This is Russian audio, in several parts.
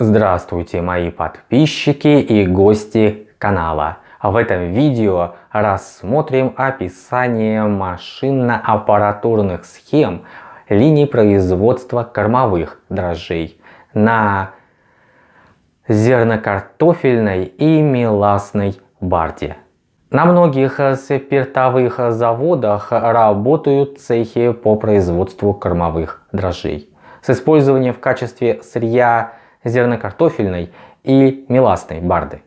Здравствуйте мои подписчики и гости канала. В этом видео рассмотрим описание машинно-аппаратурных схем линий производства кормовых дрожжей на зернокартофельной и меласной барде. На многих спиртовых заводах работают цехи по производству кормовых дрожжей с использованием в качестве сырья зернокартофельной и меласной барды.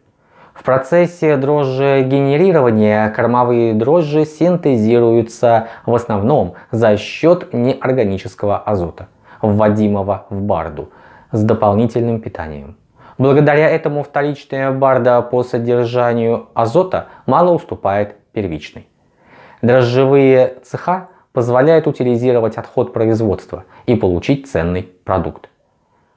В процессе дрожжегенерирования кормовые дрожжи синтезируются в основном за счет неорганического азота, вводимого в барду с дополнительным питанием. Благодаря этому вторичная барда по содержанию азота мало уступает первичной. Дрожжевые цеха позволяют утилизировать отход производства и получить ценный продукт –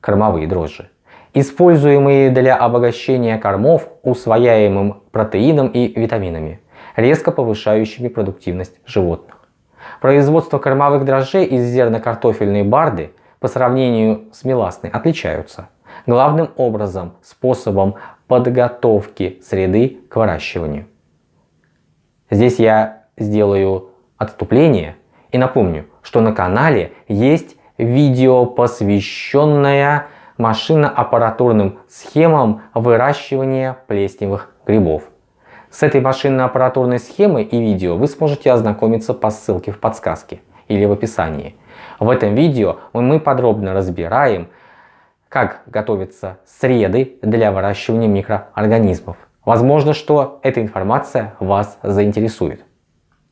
кормовые дрожжи, используемые для обогащения кормов усвояемым протеином и витаминами, резко повышающими продуктивность животных. Производство кормовых дрожжей из зернокартофельной барды по сравнению с меласной отличаются – главным образом способом подготовки среды к выращиванию. Здесь я сделаю отступление и напомню, что на канале есть видео, посвященное машинно-аппаратурным схемам выращивания плесневых грибов. С этой машинно-аппаратурной схемой и видео вы сможете ознакомиться по ссылке в подсказке или в описании. В этом видео мы подробно разбираем, как готовятся среды для выращивания микроорганизмов. Возможно, что эта информация вас заинтересует.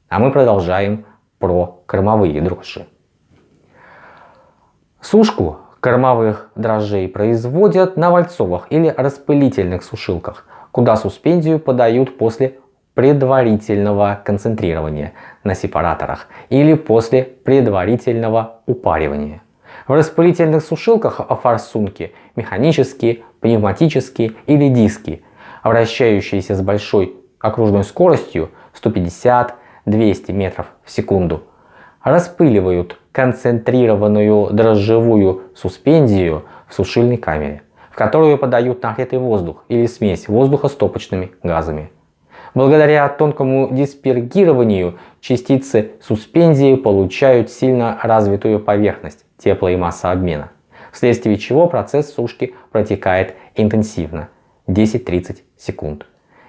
А мы продолжаем про кормовые дрожжи. Сушку кормовых дрожжей производят на вальцовых или распылительных сушилках, куда суспензию подают после предварительного концентрирования на сепараторах или после предварительного упаривания. В распылительных сушилках форсунки механические, пневматические или диски, вращающиеся с большой окружной скоростью 150-200 метров в секунду, распыливают концентрированную дрожжевую суспензию в сушильной камере, в которую подают нагретый воздух или смесь воздуха с топочными газами. Благодаря тонкому диспергированию частицы суспензии получают сильно развитую поверхность, тепло и массообмена, вследствие чего процесс сушки протекает интенсивно 10-30 секунд.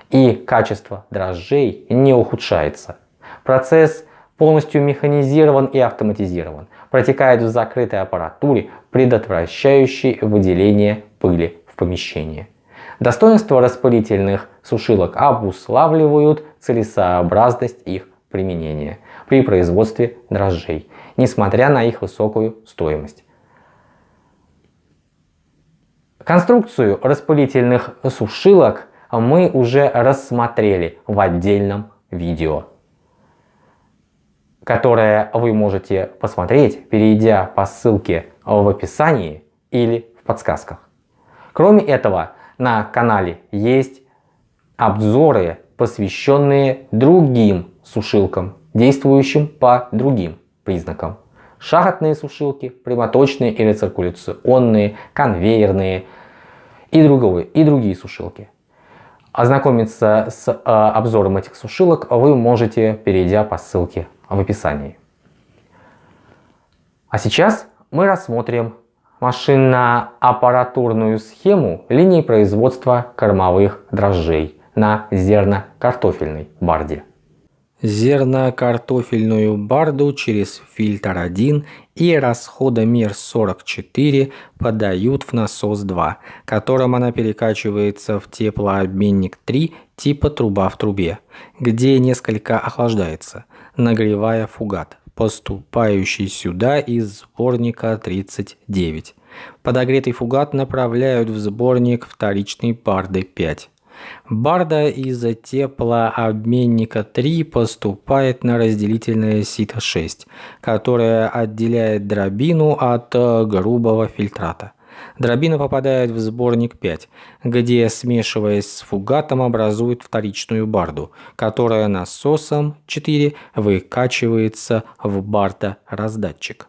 И качество дрожжей не ухудшается. Процесс полностью механизирован и автоматизирован, протекает в закрытой аппаратуре, предотвращающей выделение пыли в помещении. Достоинства распылительных сушилок обуславливают целесообразность их применения при производстве дрожжей, несмотря на их высокую стоимость. Конструкцию распылительных сушилок мы уже рассмотрели в отдельном видео, которое вы можете посмотреть, перейдя по ссылке в описании или в подсказках. Кроме этого, на канале есть обзоры, посвященные другим сушилкам, действующим по другим признакам. Шахотные сушилки, прямоточные или циркуляционные, конвейерные и, другие, и другие сушилки. Ознакомиться с э, обзором этих сушилок вы можете, перейдя по ссылке в описании. А сейчас мы рассмотрим машинно-аппаратурную схему линии производства кормовых дрожжей на зерно-картофельной барде. Зерно-картофельную барду через фильтр 1 и расходомер 44 подают в насос 2, которым она перекачивается в теплообменник 3 типа труба в трубе, где несколько охлаждается, нагревая фугат поступающий сюда из сборника 39. Подогретый фугат направляют в сборник вторичной барды 5. Барда из теплообменника 3 поступает на разделительное сито 6, которое отделяет дробину от грубого фильтрата. Дробина попадает в сборник 5, где, смешиваясь с фугатом, образует вторичную барду, которая насосом 4 выкачивается в барда-раздатчик.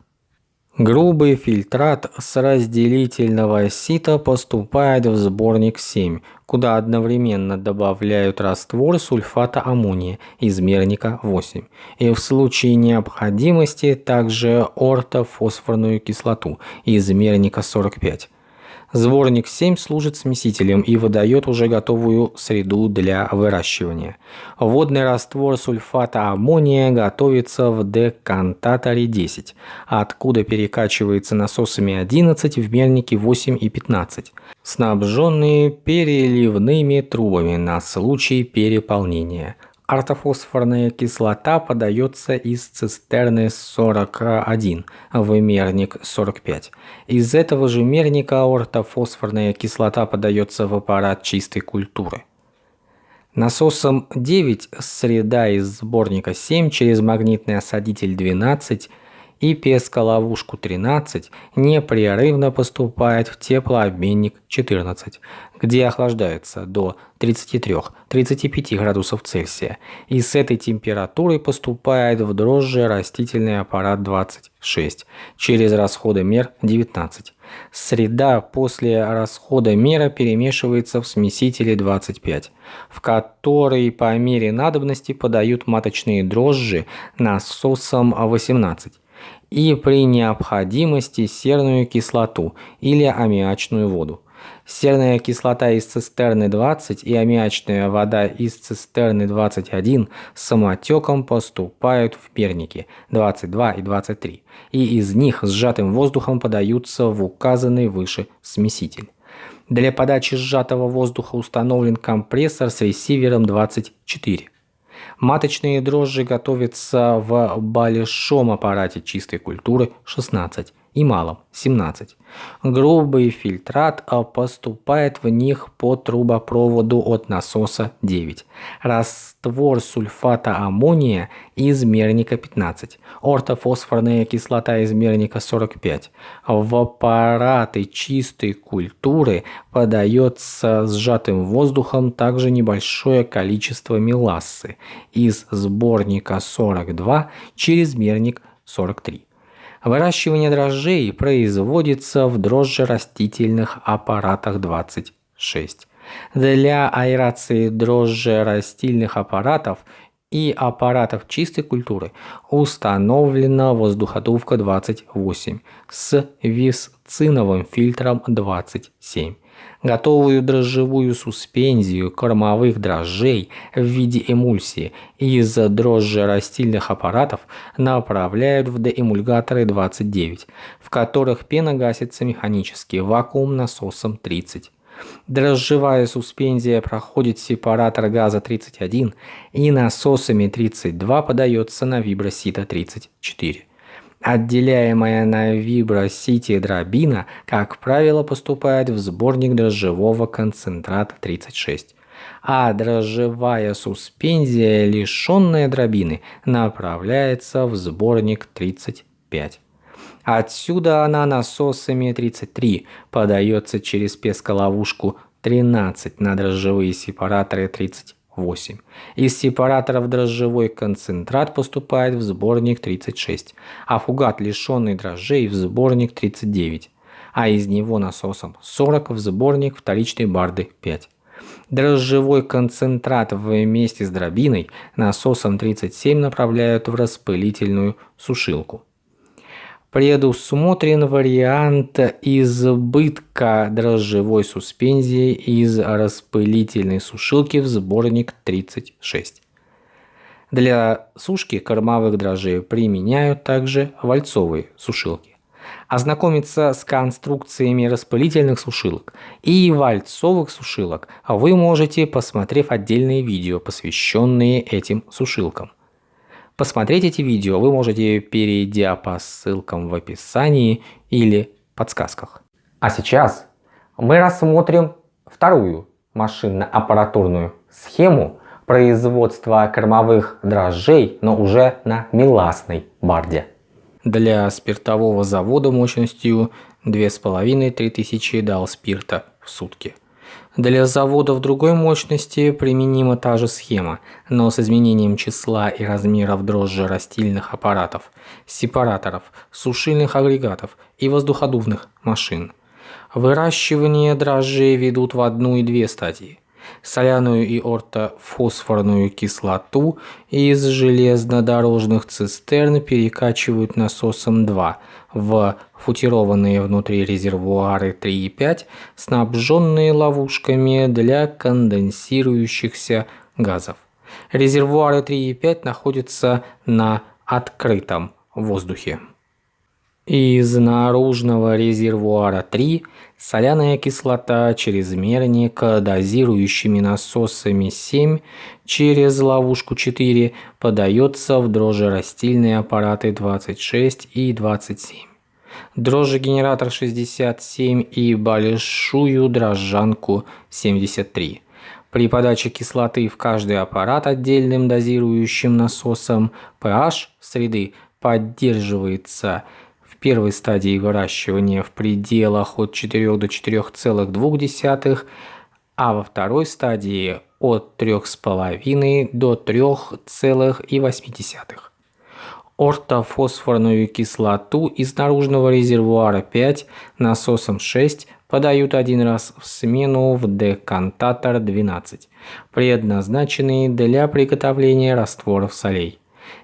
Грубый фильтрат с разделительного сита поступает в сборник 7, куда одновременно добавляют раствор сульфата аммония измерника 8 и в случае необходимости также ортофосфорную кислоту измерника 45. Сборник 7 служит смесителем и выдает уже готовую среду для выращивания. Водный раствор сульфата аммония готовится в декантаторе 10, откуда перекачивается насосами 11 в мельнике 8 и 15, снабженные переливными трубами на случай переполнения. Ортофосфорная кислота подается из цистерны 41 в мерник 45. Из этого же мерника ортофосфорная кислота подается в аппарат чистой культуры. Насосом 9 среда из сборника 7 через магнитный осадитель 12 и песколовушку 13 непрерывно поступает в теплообменник 14, где охлаждается до 33-35 градусов Цельсия, и с этой температурой поступает в дрожжи растительный аппарат 26 через расходомер 19. Среда после расхода мера перемешивается в смесителе 25, в который по мере надобности подают маточные дрожжи насосом 18 и при необходимости серную кислоту или аммиачную воду. Серная кислота из цистерны 20 и аммиачная вода из цистерны 21 с самотеком поступают в перники 22 и 23, и из них сжатым воздухом подаются в указанный выше смеситель. Для подачи сжатого воздуха установлен компрессор с ресивером 24. Маточные дрожжи готовятся в большом аппарате чистой культуры 16 и малом 17. Грубый фильтрат поступает в них по трубопроводу от насоса 9. Раствор сульфата аммония измерника 15. Ортофосфорная кислота измерника 45. В аппараты чистой культуры подается сжатым воздухом также небольшое количество мелассы из сборника 42 через мерник 43. Выращивание дрожжей производится в дрожжерастительных аппаратах 26. Для аэрации дрожжерастильных аппаратов и аппаратов чистой культуры установлена воздуходувка 28 с висциновым фильтром 27. Готовую дрожжевую суспензию кормовых дрожжей в виде эмульсии из дрожжерастильных аппаратов направляют в деэмульгаторы 29, в которых пена гасится механически вакуум насосом 30. Дрожжевая суспензия проходит сепаратор газа 31 и насосами 32 подается на вибросита 34. Отделяемая на вибросите дробина, как правило, поступает в сборник дрожжевого концентрата 36, а дрожжевая суспензия, лишенная дробины, направляется в сборник 35. Отсюда она насосами 33 подается через песколовушку 13 на дрожжевые сепараторы 30 8. Из сепараторов дрожжевой концентрат поступает в сборник 36, а фугат, лишенный дрожжей, в сборник 39, а из него насосом 40 в сборник вторичной барды 5. Дрожжевой концентрат вместе с дробиной насосом 37 направляют в распылительную сушилку предусмотрен вариант избытка дрожжевой суспензии из распылительной сушилки в сборник 36. Для сушки кормовых дрожжей применяют также вальцовые сушилки. Ознакомиться с конструкциями распылительных сушилок и вальцовых сушилок вы можете, посмотрев отдельные видео, посвященные этим сушилкам. Посмотреть эти видео вы можете, перейдя по ссылкам в описании или подсказках. А сейчас мы рассмотрим вторую машинно-аппаратурную схему производства кормовых дрожжей, но уже на меласной барде. Для спиртового завода мощностью 2500-3000 дал спирта в сутки. Для заводов другой мощности применима та же схема, но с изменением числа и размеров дрожжи растильных аппаратов, сепараторов, сушильных агрегатов и воздуходувных машин. Выращивание дрожжей ведут в одну и две стадии. Соляную и ортофосфорную кислоту из железнодорожных цистерн перекачивают насосом 2 в футированные внутри резервуары 3 и 5, снабженные ловушками для конденсирующихся газов. Резервуары 3 и 5 находятся на открытом воздухе. Из наружного резервуара 3 соляная кислота через мерник дозирующими насосами 7 через ловушку 4 подается в дрожжерастильные аппараты 26 и 27. Дрожжегенератор 67 и большую дрожжанку 73. При подаче кислоты в каждый аппарат отдельным дозирующим насосом pH среды поддерживается первой стадии выращивания в пределах от 4 до 4,2, а во второй стадии от 3,5 до 3,8. Ортофосфорную кислоту из наружного резервуара 5 насосом 6 подают один раз в смену в декантатор 12, предназначенный для приготовления растворов солей.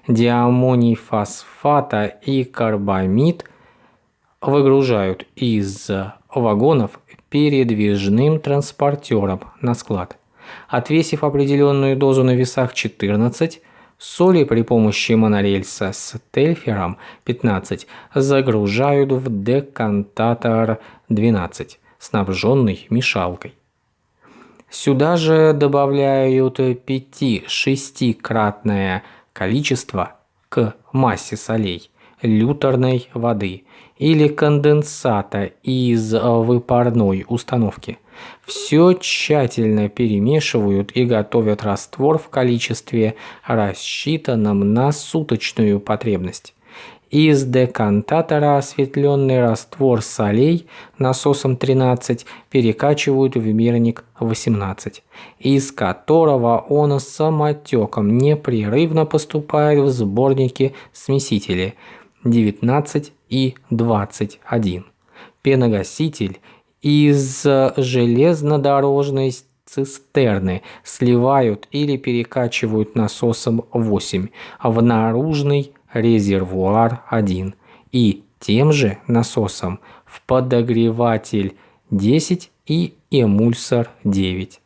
Диамоний фосфата и карбамид выгружают из вагонов передвижным транспортером на склад. Отвесив определенную дозу на весах 14, соли при помощи монорельса с тельфером 15 загружают в декантатор 12, снабженный мешалкой. Сюда же добавляют 5-6-кратное количество к массе солей люторной воды или конденсата из выпарной установки. Все тщательно перемешивают и готовят раствор в количестве, рассчитанном на суточную потребность. Из декантатора осветленный раствор солей насосом 13 перекачивают в мирник 18, из которого он самотеком непрерывно поступает в сборники смесители – 19 и 21. Пеногаситель из железнодорожной цистерны сливают или перекачивают насосом 8 в наружный резервуар 1 и тем же насосом в подогреватель 10 и эмульсор 9.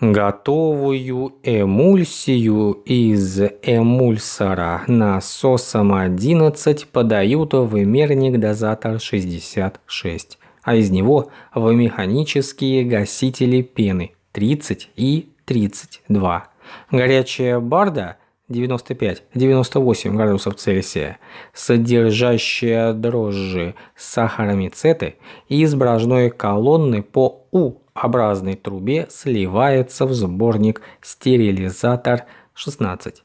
Готовую эмульсию из эмульсора насосом 11 подают в мерник-дозатор 66, а из него в механические гасители пены 30 и 32. Горячая барда 95-98 градусов Цельсия, содержащая дрожжи сахаромицеты из брожной колонны по У образной трубе сливается в сборник стерилизатор 16,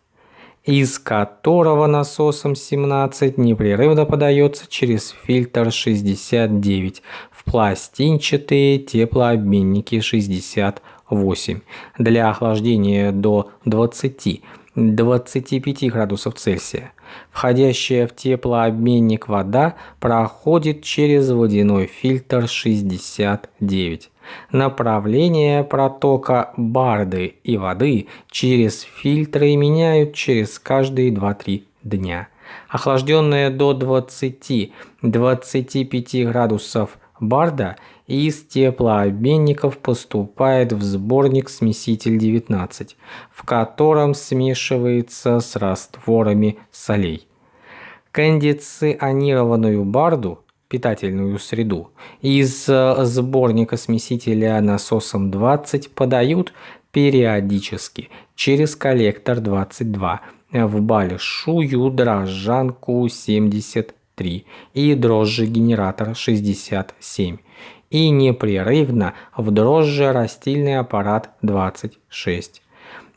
из которого насосом 17 непрерывно подается через фильтр 69 в пластинчатые теплообменники 68 для охлаждения до 20 25 градусов Цельсия. Входящая в теплообменник вода проходит через водяной фильтр 69. Направление протока барды и воды через фильтры меняют через каждые 2-3 дня. Охлажденная до 20-25 градусов барда из теплообменников поступает в сборник смеситель 19, в котором смешивается с растворами солей. Кондиционированную барду питательную среду. Из э, сборника смесителя насосом 20 подают периодически через коллектор 22 в большую дрожжанку 73 и дрожжегенератор 67 и непрерывно в дрожжерастильный аппарат 26.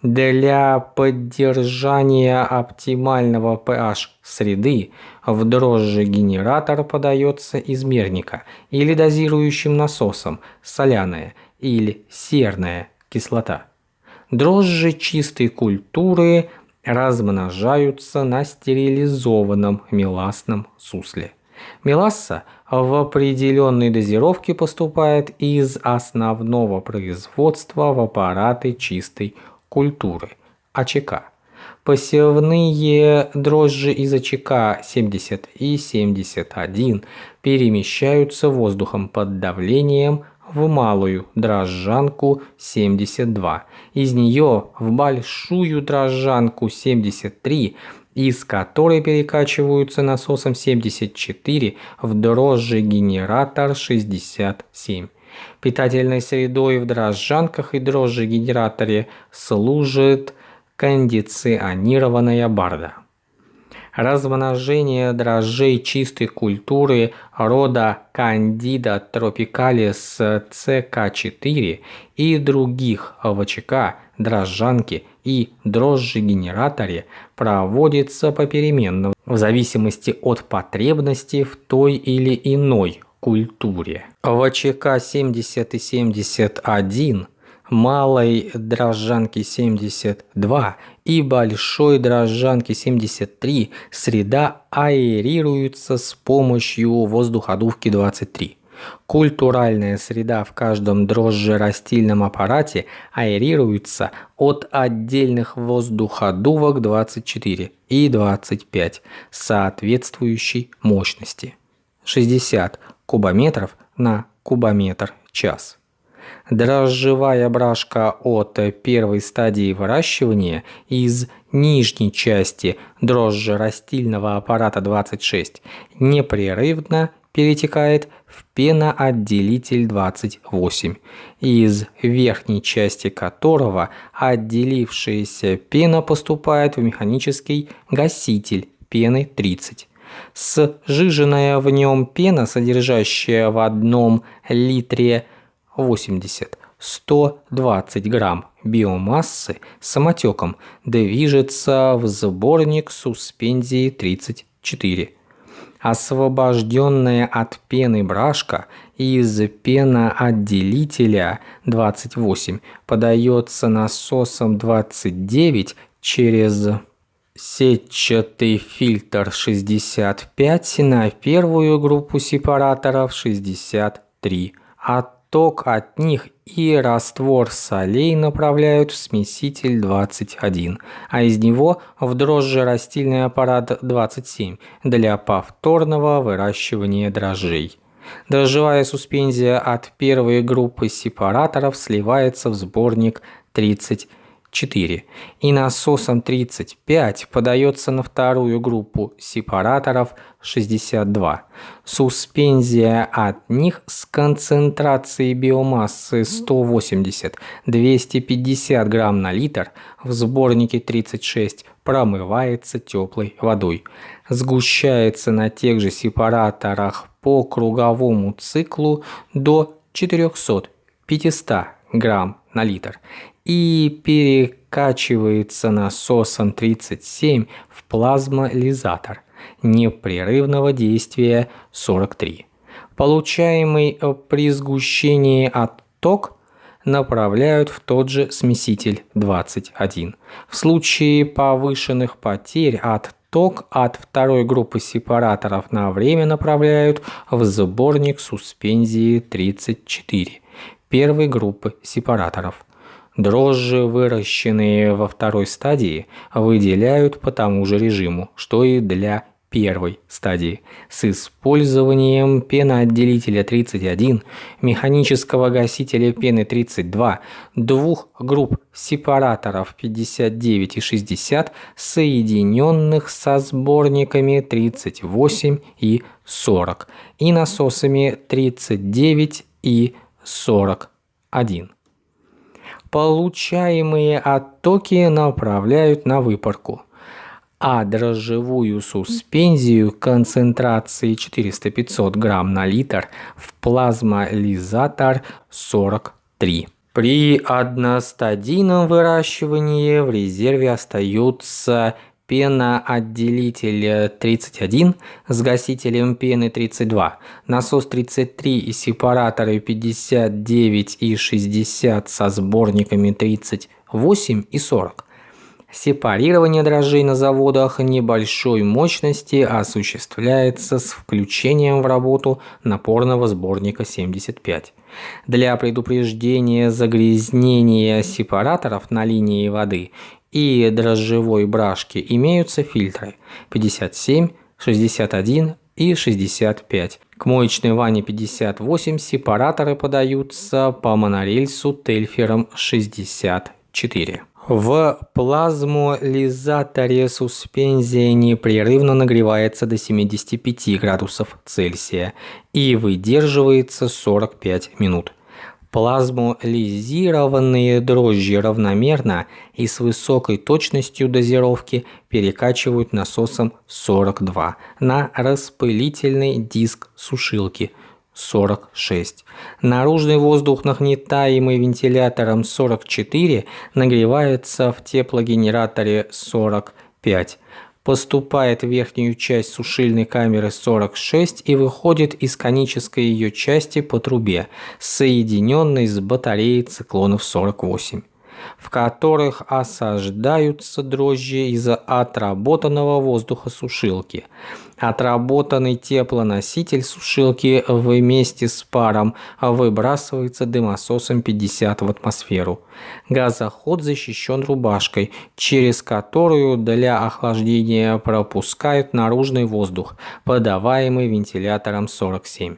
Для поддержания оптимального pH среды в дрожжегенератор подается из мерника или дозирующим насосом соляная или серная кислота. Дрожжи чистой культуры размножаются на стерилизованном меласном сусле. Меласса в определенной дозировке поступает из основного производства в аппараты чистой культуры – АЧК. Посевные дрожжи из АЧК 70 и 71 перемещаются воздухом под давлением в малую дрожжанку 72, из нее в большую дрожжанку 73, из которой перекачиваются насосом 74 в дрожжегенератор 67. Питательной средой в дрожжанках и дрожжегенераторе служит кондиционированная барда. Размножение дрожжей чистой культуры рода Candida tropicalis CK4 и других ВЧК, дрожжанки и дрожжегенераторе проводится попеременно в зависимости от потребности в той или иной культуре. ВЧК 70 и 71 малой дрожжанки 72 и большой дрожжанки 73 среда аэрируется с помощью воздуходувки 23. Культуральная среда в каждом дрожжерастильном аппарате аэрируется от отдельных воздуходувок 24 и 25 соответствующей мощности 60 кубометров на кубометр час. Дрожжевая брашка от первой стадии выращивания из нижней части дрожжерастильного аппарата 26 непрерывно перетекает в пеноотделитель 28, из верхней части которого отделившаяся пена поступает в механический гаситель пены 30. Сжиженная в нем пена, содержащая в одном литре 80-120 грамм биомассы самотеком движется в сборник суспензии 34. Освобожденная от пены брашка из пеноотделителя 28 подается насосом 29 через сетчатый фильтр 65 на первую группу сепараторов 63. От ток от них и раствор солей направляют в смеситель 21, а из него в дрожжерастильный аппарат 27 для повторного выращивания дрожжей. Дрожжевая суспензия от первой группы сепараторов сливается в сборник 30 4 и насосом 35 подается на вторую группу сепараторов 62. Суспензия от них с концентрацией биомассы 180-250 грамм на литр в сборнике 36 промывается теплой водой. Сгущается на тех же сепараторах по круговому циклу до 400-500 грамм на литр и перекачивается насосом 37 в плазмолизатор непрерывного действия 43. Получаемый при сгущении отток направляют в тот же смеситель 21. В случае повышенных потерь отток от второй группы сепараторов на время направляют в сборник суспензии 34 первой группы сепараторов. Дрожжи, выращенные во второй стадии, выделяют по тому же режиму, что и для первой стадии с использованием пеноотделителя 31, механического гасителя пены 32, двух групп сепараторов 59 и 60, соединенных со сборниками 38 и 40 и насосами 39 и 41. Получаемые оттоки направляют на выпарку, а дрожжевую суспензию концентрацией 400-500 грамм на литр в плазмолизатор 43. При одностадийном выращивании в резерве остаются пеноотделитель 31 с гасителем пены 32, насос 33 и сепараторы 59 и 60 со сборниками 38 и 40. Сепарирование дрожжей на заводах небольшой мощности осуществляется с включением в работу напорного сборника 75. Для предупреждения загрязнения сепараторов на линии воды и дрожжевой брашки имеются фильтры 57, 61 и 65. К моечной ванне 58 сепараторы подаются по монорельсу Тельфером 64. В плазмолизаторе суспензия непрерывно нагревается до 75 градусов Цельсия и выдерживается 45 минут. Плазмолизированные дрожжи равномерно и с высокой точностью дозировки перекачивают насосом 42 на распылительный диск сушилки – 46. Наружный воздух, нагнетаемый вентилятором 44, нагревается в теплогенераторе 45 поступает в верхнюю часть сушильной камеры 46 и выходит из конической ее части по трубе, соединенной с батареей циклонов 48 в которых осаждаются дрожжи из отработанного воздуха сушилки. Отработанный теплоноситель сушилки вместе с паром выбрасывается дымососом 50 в атмосферу. Газоход защищен рубашкой, через которую для охлаждения пропускают наружный воздух, подаваемый вентилятором 47.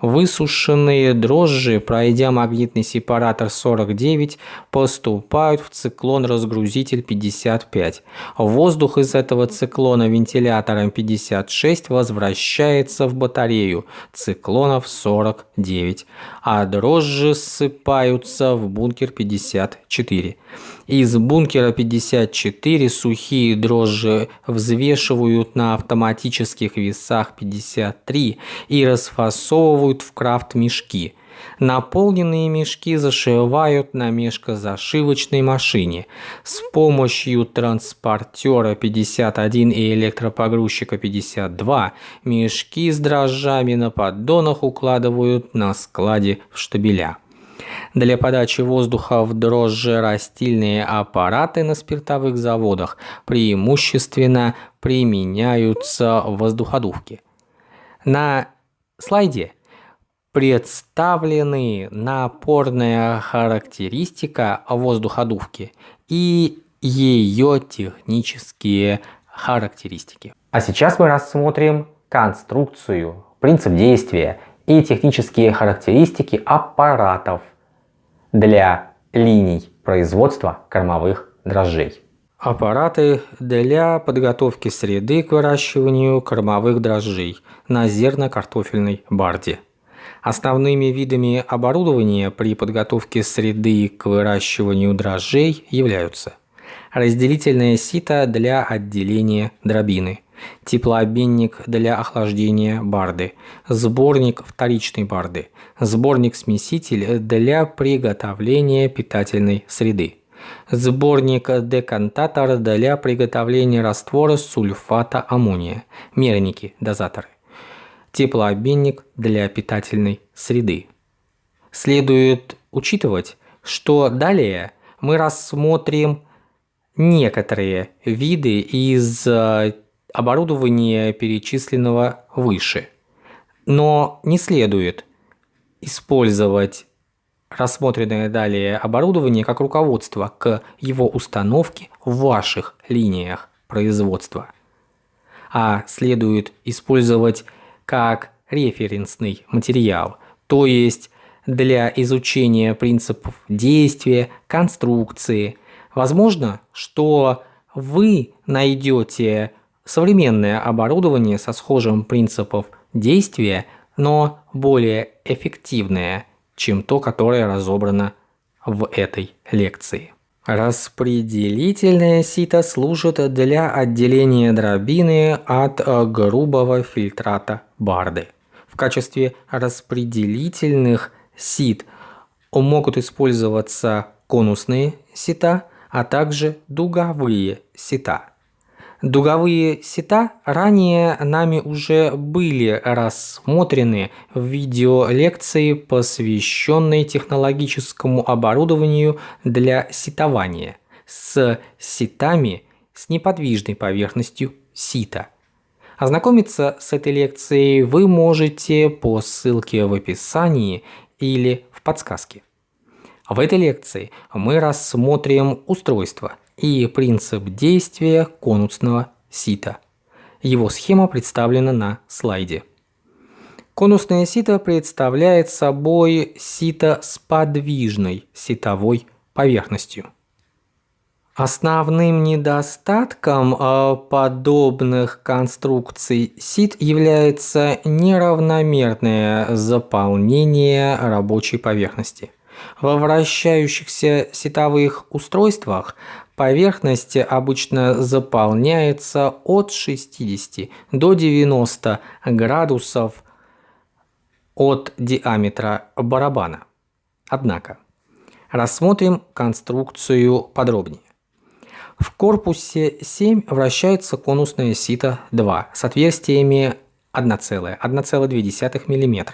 Высушенные дрожжи, пройдя магнитный сепаратор 49, поступают в циклон-разгрузитель 55. Воздух из этого циклона вентилятором 56 возвращается в батарею циклонов 49, а дрожжи ссыпаются в бункер 54. Из бункера 54 сухие дрожжи взвешивают на автоматических весах 53 и расфасовывают в крафт-мешки. Наполненные мешки зашивают на мешкозашивочной машине. С помощью транспортера 51 и электропогрузчика 52 мешки с дрожжами на поддонах укладывают на складе в штабеля. Для подачи воздуха в дрожжерастильные аппараты на спиртовых заводах преимущественно применяются воздуходувки. На слайде представлены напорная характеристика воздуходувки и ее технические характеристики. А сейчас мы рассмотрим конструкцию, принцип действия и технические характеристики аппаратов для линий производства кормовых дрожжей. Аппараты для подготовки среды к выращиванию кормовых дрожжей на зерно-картофельной барде. Основными видами оборудования при подготовке среды к выращиванию дрожжей являются разделительное сито для отделения дробины, теплообменник для охлаждения барды, сборник вторичной барды, сборник-смеситель для приготовления питательной среды, сборник-декантатор для приготовления раствора сульфата аммония, мерники, дозаторы, теплообменник для питательной среды. Следует учитывать, что далее мы рассмотрим некоторые виды из э, оборудования, перечисленного выше. Но не следует использовать рассмотренное далее оборудование как руководство к его установке в ваших линиях производства, а следует использовать как референсный материал, то есть для изучения принципов действия, конструкции. Возможно, что вы найдете современное оборудование со схожим принципом действия, но более эффективное, чем то, которое разобрано в этой лекции. Распределительное сито служит для отделения дробины от грубого фильтрата барды. В качестве распределительных сит могут использоваться конусные сита, а также дуговые сита. Дуговые сета ранее нами уже были рассмотрены в видеолекции, посвященной технологическому оборудованию для сетования с сетами с неподвижной поверхностью сита. Ознакомиться с этой лекцией вы можете по ссылке в описании или в подсказке. В этой лекции мы рассмотрим устройство – и принцип действия конусного сита. Его схема представлена на слайде. Конусное сито представляет собой сито с подвижной ситовой поверхностью. Основным недостатком э, подобных конструкций сит является неравномерное заполнение рабочей поверхности. Во вращающихся сетовых устройствах Поверхность обычно заполняется от 60 до 90 градусов от диаметра барабана. Однако, рассмотрим конструкцию подробнее. В корпусе 7 вращается конусное сито 2 с отверстиями 1,1,2 мм,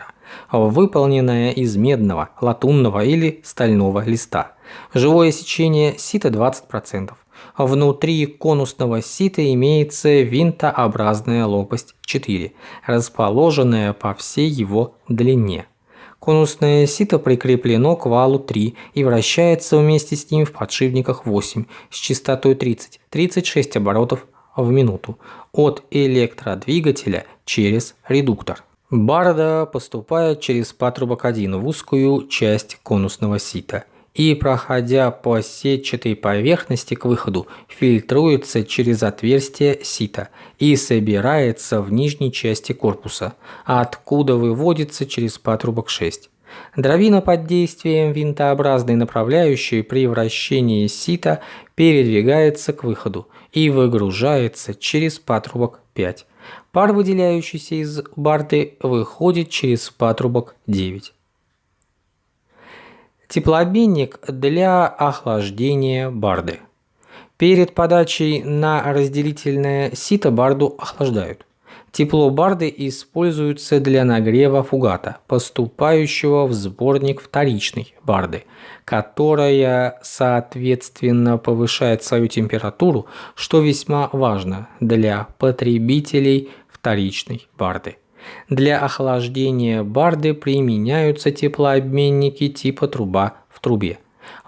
выполненное из медного, латунного или стального листа – Живое сечение сита 20%. Внутри конусного сита имеется винтообразная лопасть 4, расположенная по всей его длине. Конусное сито прикреплено к валу 3 и вращается вместе с ним в подшипниках 8 с частотой 30-36 оборотов в минуту от электродвигателя через редуктор. Барда поступает через патрубок 1 в узкую часть конусного сита и, проходя по сетчатой поверхности к выходу, фильтруется через отверстие сита и собирается в нижней части корпуса, откуда выводится через патрубок 6. Дробина под действием винтообразной направляющей при вращении сита передвигается к выходу и выгружается через патрубок 5. Пар, выделяющийся из барды, выходит через патрубок 9. Теплообменник для охлаждения барды. Перед подачей на разделительное сито барду охлаждают. Тепло барды используется для нагрева фугата, поступающего в сборник вторичной барды, которая соответственно повышает свою температуру, что весьма важно для потребителей вторичной барды. Для охлаждения барды применяются теплообменники типа труба в трубе.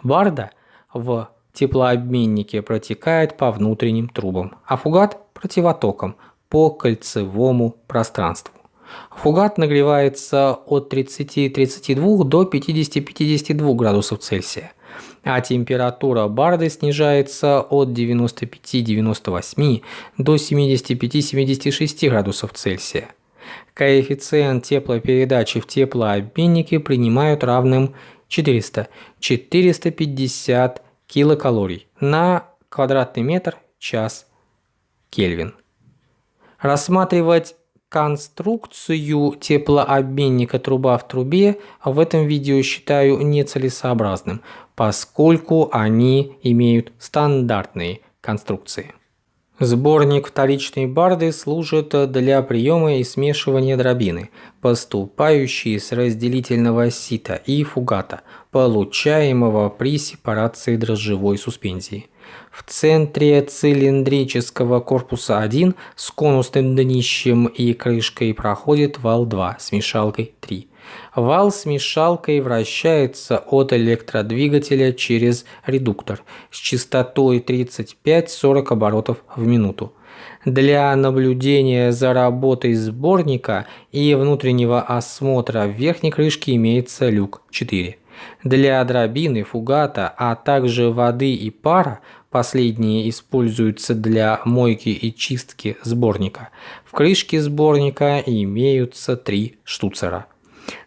Барда в теплообменнике протекает по внутренним трубам, а фугат – противотоком по кольцевому пространству. Фугат нагревается от 30-32 до 50-52 градусов Цельсия, а температура барды снижается от 95-98 до 75-76 градусов Цельсия. Коэффициент теплопередачи в теплообменнике принимают равным 400-450 килокалорий на квадратный метр час Кельвин. Рассматривать конструкцию теплообменника труба в трубе в этом видео считаю нецелесообразным, поскольку они имеют стандартные конструкции. Сборник вторичной барды служит для приема и смешивания дробины, поступающей с разделительного сита и фугата, получаемого при сепарации дрожжевой суспензии. В центре цилиндрического корпуса 1 с конусным днищем и крышкой проходит вал 2 с мешалкой 3. Вал с мешалкой вращается от электродвигателя через редуктор с частотой 35-40 оборотов в минуту. Для наблюдения за работой сборника и внутреннего осмотра верхней крышке имеется люк 4. Для дробины, фугата, а также воды и пара Последние используются для мойки и чистки сборника. В крышке сборника имеются три штуцера.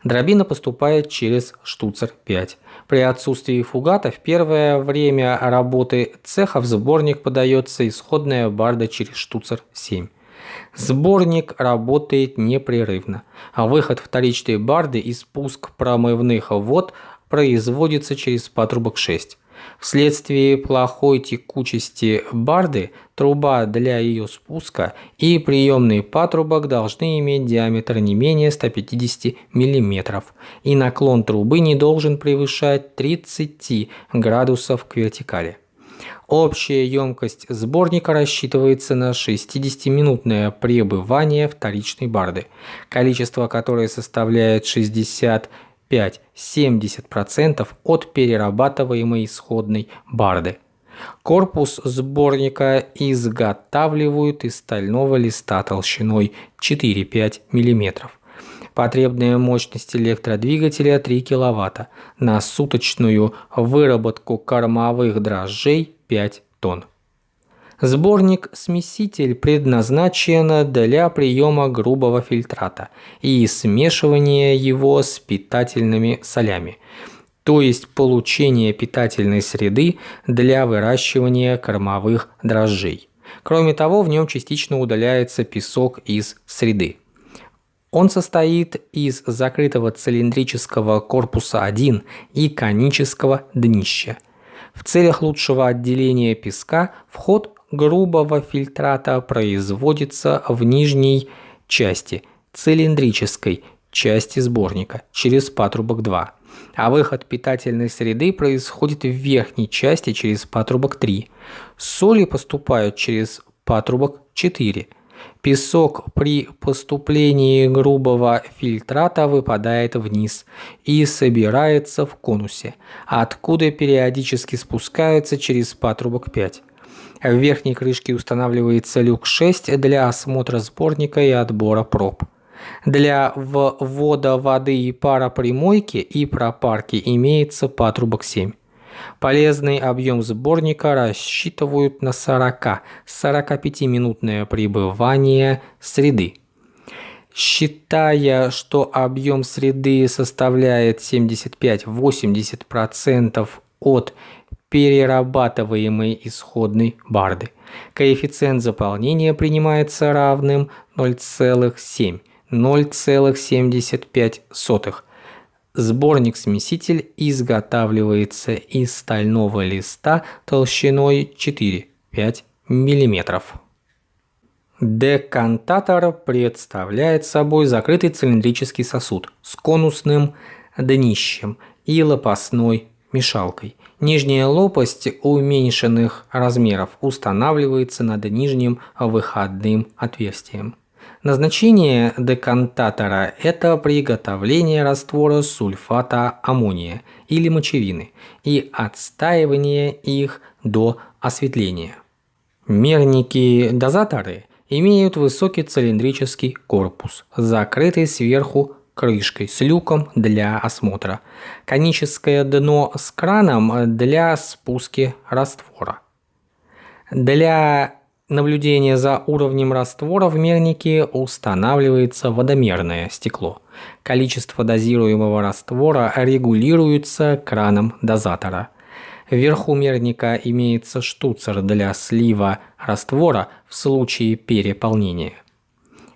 Дробина поступает через штуцер 5. При отсутствии фугата в первое время работы цеха в сборник подается исходная барда через штуцер 7. Сборник работает непрерывно, а выход вторичной барды и спуск промывных вод производится через патрубок 6. Вследствие плохой текучести барды труба для ее спуска и приемный патрубок должны иметь диаметр не менее 150 мм, и наклон трубы не должен превышать 30 градусов к вертикали. Общая емкость сборника рассчитывается на 60-минутное пребывание вторичной барды, количество которой составляет 65-70% от перерабатываемой исходной барды. Корпус сборника изготавливают из стального листа толщиной 4-5 мм. Потребная мощность электродвигателя 3 кВт на суточную выработку кормовых дрожжей 5 тонн. Сборник-смеситель предназначен для приема грубого фильтрата и смешивания его с питательными солями, то есть получения питательной среды для выращивания кормовых дрожжей. Кроме того, в нем частично удаляется песок из среды. Он состоит из закрытого цилиндрического корпуса 1 и конического днища. В целях лучшего отделения песка вход грубого фильтрата производится в нижней части цилиндрической части сборника через патрубок 2, а выход питательной среды происходит в верхней части через патрубок 3. Соли поступают через патрубок 4. Песок при поступлении грубого фильтрата выпадает вниз и собирается в конусе, откуда периодически спускается через патрубок 5. В верхней крышке устанавливается люк 6 для осмотра сборника и отбора проб. Для ввода воды и пара примойки и пропарки имеется патрубок 7. Полезный объем сборника рассчитывают на 40-45-минутное пребывание среды. Считая, что объем среды составляет 75-80% от перерабатываемой исходной барды, коэффициент заполнения принимается равным 0,7 0,75 Сборник-смеситель изготавливается из стального листа толщиной 4-5 мм. Декантатор представляет собой закрытый цилиндрический сосуд с конусным днищем и лопастной мешалкой. Нижняя лопасть уменьшенных размеров устанавливается над нижним выходным отверстием. Назначение декантатора – это приготовление раствора сульфата аммония или мочевины и отстаивание их до осветления. Мерники-дозаторы имеют высокий цилиндрический корпус, закрытый сверху крышкой с люком для осмотра, коническое дно с краном для спуски раствора. Для наблюдения за уровнем раствора в мернике устанавливается водомерное стекло. Количество дозируемого раствора регулируется краном дозатора. Вверху мерника имеется штуцер для слива раствора в случае переполнения.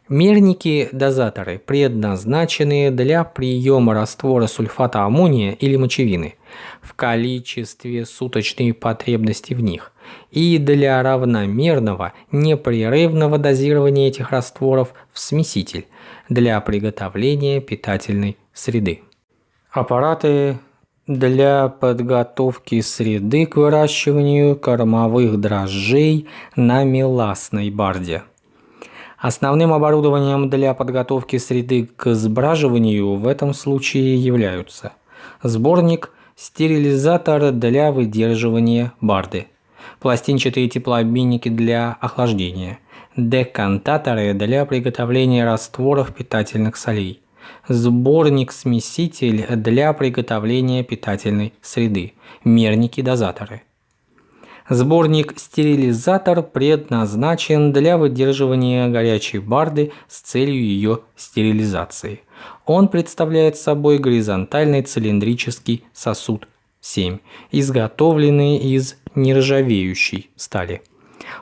Мерники-дозаторы предназначены для приема раствора сульфата аммония или мочевины в количестве суточной потребности в них и для равномерного непрерывного дозирования этих растворов в смеситель для приготовления питательной среды. Аппараты для подготовки среды к выращиванию кормовых дрожжей на меласной барде. Основным оборудованием для подготовки среды к сбраживанию в этом случае являются сборник, стерилизатор для выдерживания барды, пластинчатые теплообменники для охлаждения, декантаторы для приготовления растворов питательных солей, сборник-смеситель для приготовления питательной среды, мерники-дозаторы – Сборник-стерилизатор предназначен для выдерживания горячей барды с целью ее стерилизации. Он представляет собой горизонтальный цилиндрический сосуд 7, изготовленный из нержавеющей стали.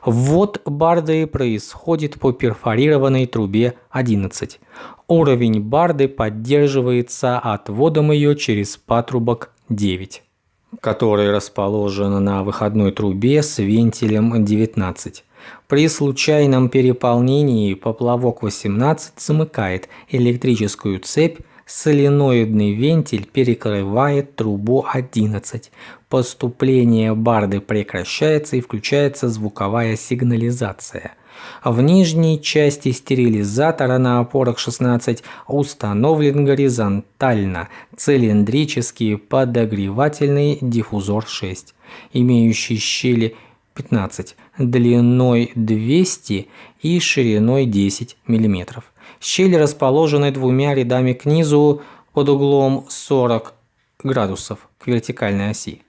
Ввод барды происходит по перфорированной трубе 11. Уровень барды поддерживается отводом ее через патрубок 9. Который расположен на выходной трубе с вентилем 19. При случайном переполнении поплавок 18 замыкает электрическую цепь, соленоидный вентиль перекрывает трубу 11. Поступление барды прекращается и включается звуковая сигнализация. В нижней части стерилизатора на опорах 16 установлен горизонтально цилиндрический подогревательный диффузор 6, имеющий щели 15, длиной 200 и шириной 10 мм. Щели расположены двумя рядами к низу под углом 40 градусов к вертикальной оси.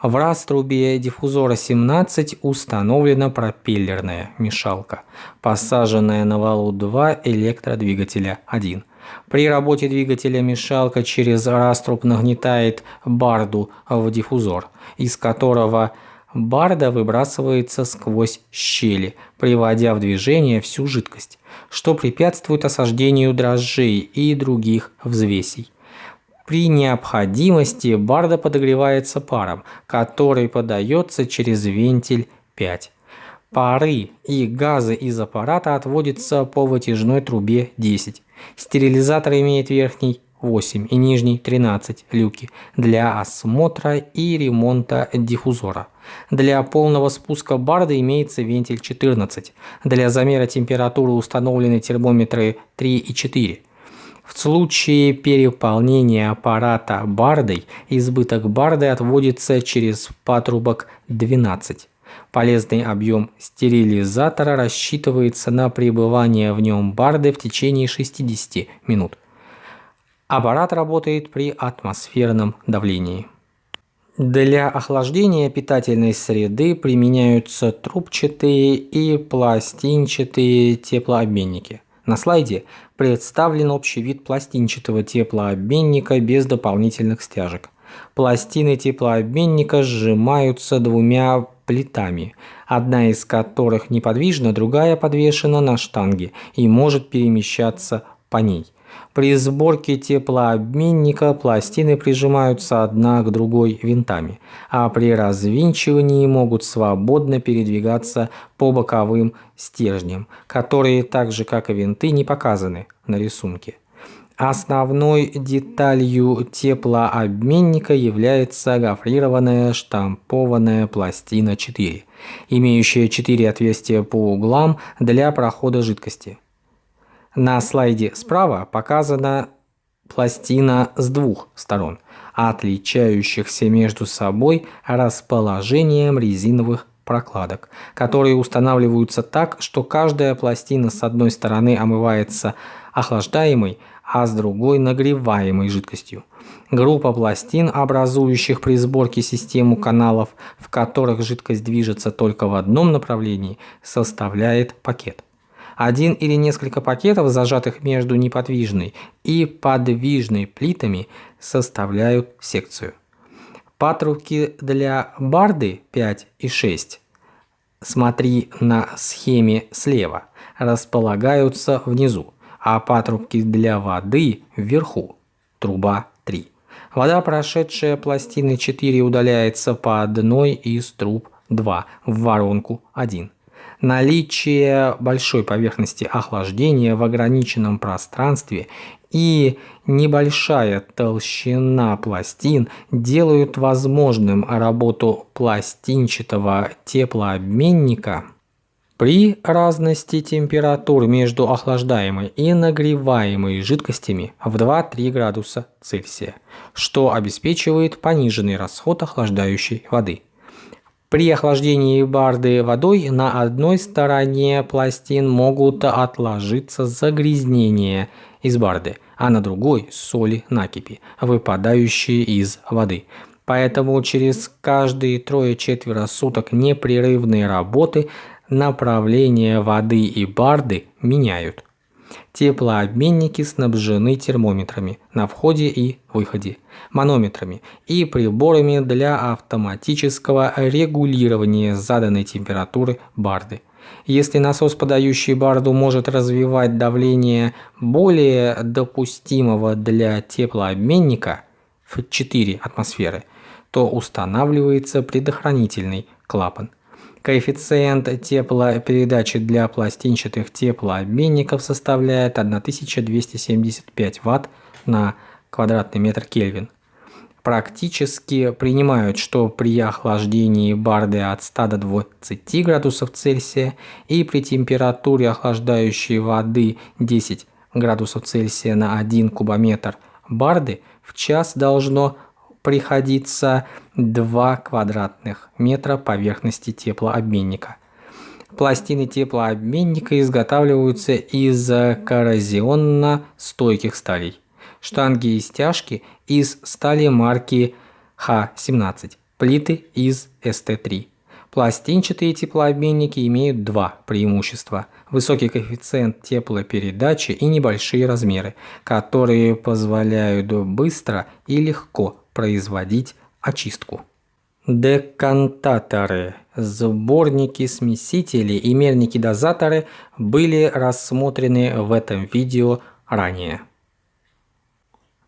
В раструбе диффузора 17 установлена пропеллерная мешалка, посаженная на валу 2 электродвигателя 1. При работе двигателя мешалка через раструб нагнетает барду в диффузор, из которого барда выбрасывается сквозь щели, приводя в движение всю жидкость, что препятствует осаждению дрожжей и других взвесей. При необходимости барда подогревается паром, который подается через вентиль 5. Пары и газы из аппарата отводятся по вытяжной трубе 10. Стерилизатор имеет верхний 8 и нижний 13 люки для осмотра и ремонта диффузора. Для полного спуска барды имеется вентиль 14. Для замера температуры установлены термометры 3 и 4. В случае переполнения аппарата бардой, избыток барды отводится через патрубок 12. Полезный объем стерилизатора рассчитывается на пребывание в нем барды в течение 60 минут. Аппарат работает при атмосферном давлении. Для охлаждения питательной среды применяются трубчатые и пластинчатые теплообменники. На слайде представлен общий вид пластинчатого теплообменника без дополнительных стяжек. Пластины теплообменника сжимаются двумя плитами, одна из которых неподвижна, другая подвешена на штанге и может перемещаться по ней. При сборке теплообменника пластины прижимаются одна к другой винтами, а при развинчивании могут свободно передвигаться по боковым стержням, которые так же как и винты не показаны на рисунке. Основной деталью теплообменника является гофрированная штампованная пластина 4, имеющая 4 отверстия по углам для прохода жидкости. На слайде справа показана пластина с двух сторон, отличающихся между собой расположением резиновых прокладок, которые устанавливаются так, что каждая пластина с одной стороны омывается охлаждаемой, а с другой нагреваемой жидкостью. Группа пластин, образующих при сборке систему каналов, в которых жидкость движется только в одном направлении, составляет пакет. Один или несколько пакетов, зажатых между неподвижной и подвижной плитами, составляют секцию. Патрубки для барды 5 и 6, смотри на схеме слева, располагаются внизу, а патрубки для воды вверху, труба 3. Вода, прошедшая пластины 4, удаляется по одной из труб 2 в воронку 1. Наличие большой поверхности охлаждения в ограниченном пространстве и небольшая толщина пластин делают возможным работу пластинчатого теплообменника при разности температур между охлаждаемой и нагреваемой жидкостями в 2-3 градуса Цельсия, что обеспечивает пониженный расход охлаждающей воды. При охлаждении барды водой на одной стороне пластин могут отложиться загрязнения из барды, а на другой – соли накипи, выпадающие из воды. Поэтому через каждые трое-четверо суток непрерывной работы направление воды и барды меняют. Теплообменники снабжены термометрами на входе и выходе, манометрами и приборами для автоматического регулирования заданной температуры барды. Если насос, подающий барду, может развивать давление более допустимого для теплообменника в 4 атмосферы, то устанавливается предохранительный клапан. Коэффициент теплопередачи для пластинчатых теплообменников составляет 1275 Вт на квадратный метр Кельвин. Практически принимают, что при охлаждении барды от 100 до 20 градусов Цельсия и при температуре охлаждающей воды 10 градусов Цельсия на 1 кубометр барды в час должно приходится 2 квадратных метра поверхности теплообменника. Пластины теплообменника изготавливаются из коррозионно-стойких сталей. Штанги и стяжки из стали марки Х-17, плиты из СТ-3. Пластинчатые теплообменники имеют два преимущества – высокий коэффициент теплопередачи и небольшие размеры, которые позволяют быстро и легко производить очистку. Декантаторы, сборники смесителей и мерники-дозаторы были рассмотрены в этом видео ранее.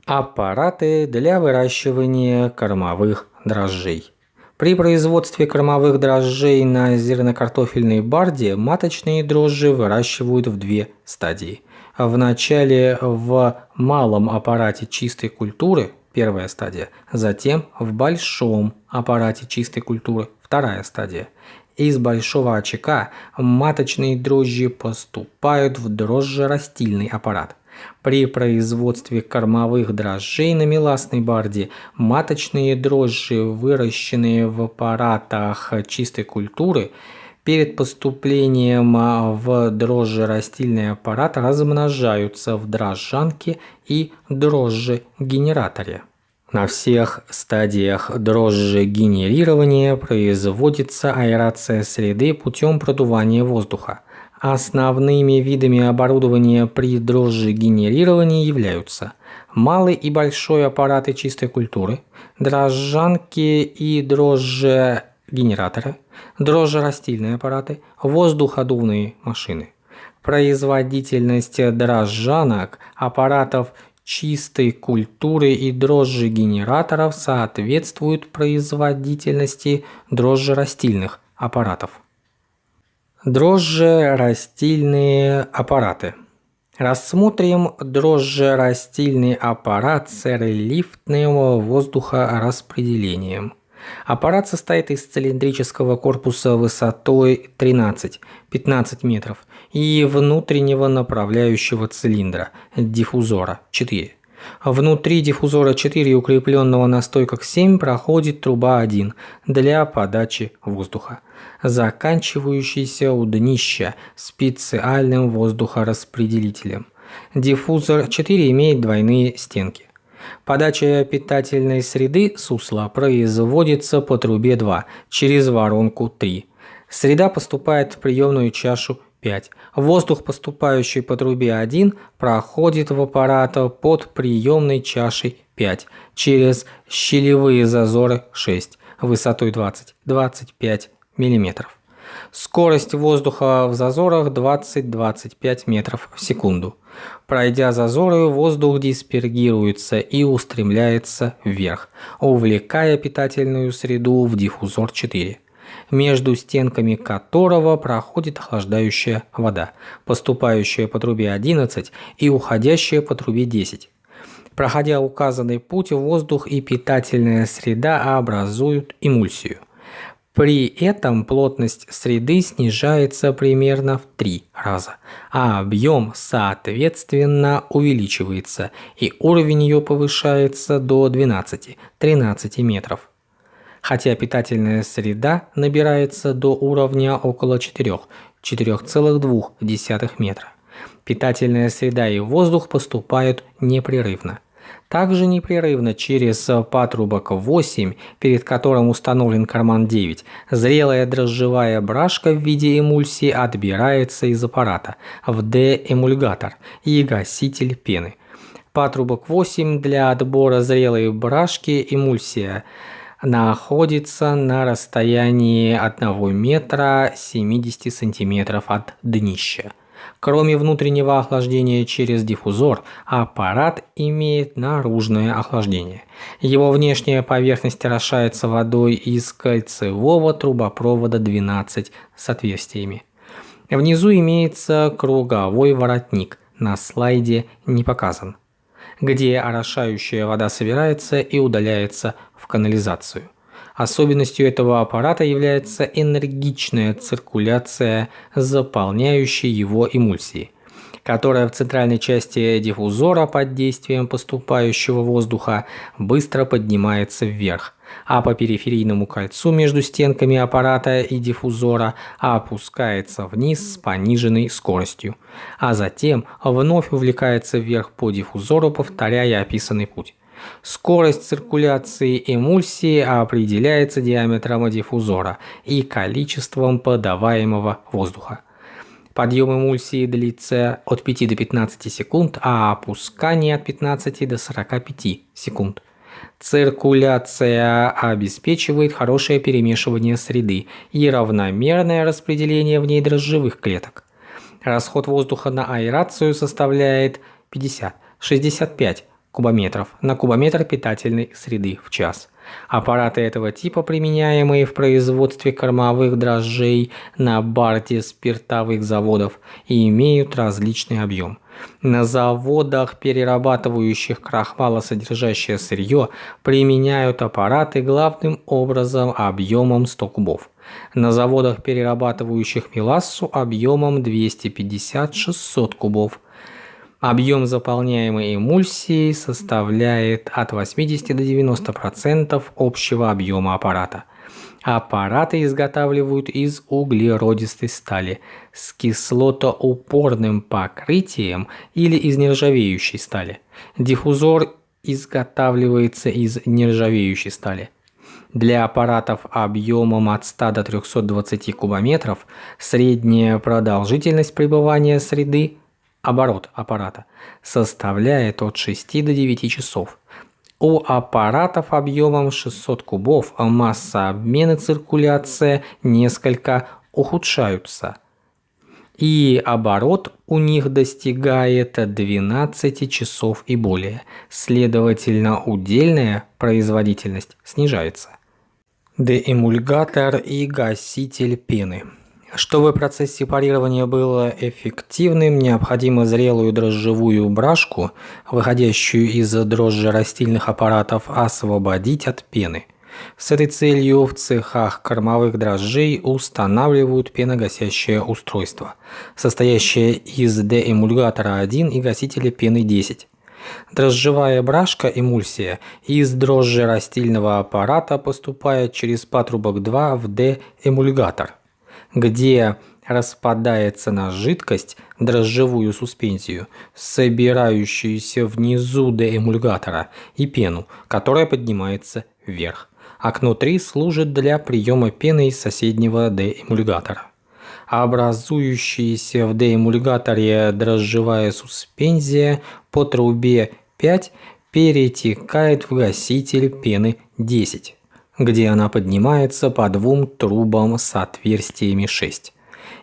Аппараты для выращивания кормовых дрожжей. При производстве кормовых дрожжей на зернокартофельной барде маточные дрожжи выращивают в две стадии. Вначале в малом аппарате чистой культуры первая стадия, затем в большом аппарате чистой культуры, вторая стадия. Из большого очага маточные дрожжи поступают в дрожжерастильный аппарат. При производстве кормовых дрожжей на меласной барде маточные дрожжи, выращенные в аппаратах чистой культуры, перед поступлением в дрожжерастильный аппарат размножаются в дрожжанке и дрожжегенераторе. На всех стадиях дрожжегенерирования производится аэрация среды путем продувания воздуха. Основными видами оборудования при дрожжегенерировании являются малый и большой аппараты чистой культуры, дрожжанки и дрожжегенераторы, дрожжерастильные аппараты, воздуходувные машины. Производительность дрожжанок, аппаратов чистой культуры и дрожжегенераторов соответствует производительности дрожжерастильных аппаратов. Дрожжерастильные аппараты. Рассмотрим дрожжерастильный аппарат с релифтным воздухораспределением – Аппарат состоит из цилиндрического корпуса высотой 13-15 метров и внутреннего направляющего цилиндра, диффузора 4. Внутри диффузора 4 укрепленного на стойках 7 проходит труба 1 для подачи воздуха, заканчивающийся у днища специальным воздухораспределителем. Диффузор 4 имеет двойные стенки. Подача питательной среды сусла производится по трубе 2 через воронку 3. Среда поступает в приемную чашу 5. Воздух, поступающий по трубе 1, проходит в аппарат под приемной чашей 5 через щелевые зазоры 6 высотой 20-25 мм. Скорость воздуха в зазорах 20-25 метров в секунду. Пройдя зазоры, воздух диспергируется и устремляется вверх, увлекая питательную среду в диффузор 4 между стенками которого проходит охлаждающая вода, поступающая по трубе 11 и уходящая по трубе 10. Проходя указанный путь, воздух и питательная среда образуют эмульсию. При этом плотность среды снижается примерно в 3 раза, а объем соответственно увеличивается и уровень ее повышается до 12-13 метров. Хотя питательная среда набирается до уровня около 4-4,2 метра. Питательная среда и воздух поступают непрерывно. Также непрерывно через патрубок 8, перед которым установлен карман 9, зрелая дрожжевая брашка в виде эмульсии отбирается из аппарата в деэмульгатор и гаситель пены. Патрубок 8 для отбора зрелой брашки эмульсия находится на расстоянии 1 метра 70 сантиметров от днища. Кроме внутреннего охлаждения через диффузор, аппарат имеет наружное охлаждение. Его внешняя поверхность орошается водой из кольцевого трубопровода 12 с отверстиями. Внизу имеется круговой воротник, на слайде не показан, где орошающая вода собирается и удаляется в канализацию. Особенностью этого аппарата является энергичная циркуляция заполняющей его эмульсии, которая в центральной части диффузора под действием поступающего воздуха быстро поднимается вверх, а по периферийному кольцу между стенками аппарата и диффузора опускается вниз с пониженной скоростью, а затем вновь увлекается вверх по диффузору, повторяя описанный путь. Скорость циркуляции эмульсии определяется диаметром диффузора и количеством подаваемого воздуха. Подъем эмульсии длится от 5 до 15 секунд, а опускание от 15 до 45 секунд. Циркуляция обеспечивает хорошее перемешивание среды и равномерное распределение в ней дрожжевых клеток. Расход воздуха на аэрацию составляет 50-65 кубометров на кубометр питательной среды в час. Аппараты этого типа, применяемые в производстве кормовых дрожжей на барте спиртовых заводов, имеют различный объем. На заводах, перерабатывающих крахмалосодержащее сырье, применяют аппараты главным образом объемом 100 кубов. На заводах, перерабатывающих мелассу, объемом 250-600 кубов. Объем заполняемой эмульсии составляет от 80 до 90% общего объема аппарата. Аппараты изготавливают из углеродистой стали с кислотоупорным покрытием или из нержавеющей стали. Диффузор изготавливается из нержавеющей стали. Для аппаратов объемом от 100 до 320 кубометров средняя продолжительность пребывания среды оборот аппарата составляет от 6 до 9 часов. У аппаратов объемом 600 кубов масса обмена циркуляция несколько ухудшаются. И оборот у них достигает 12 часов и более. Следовательно, удельная производительность снижается. Деэмульгатор и гаситель пены – чтобы процесс сепарирования был эффективным, необходимо зрелую дрожжевую брашку, выходящую из дрожжи растительных аппаратов, освободить от пены. С этой целью в цехах кормовых дрожжей устанавливают пеногасящее устройство, состоящее из деэмульгатора 1 и гасителя пены 10. Дрожжевая брашка эмульсия из дрожжи растительного аппарата поступает через патрубок 2 в деэмульгатор где распадается на жидкость, дрожжевую суспензию, собирающуюся внизу деэмульгатора, и пену, которая поднимается вверх. Окно 3 служит для приема пены из соседнего деэмульгатора. Образующаяся в деэмульгаторе дрожжевая суспензия по трубе 5 перетекает в гаситель пены 10 где она поднимается по двум трубам с отверстиями 6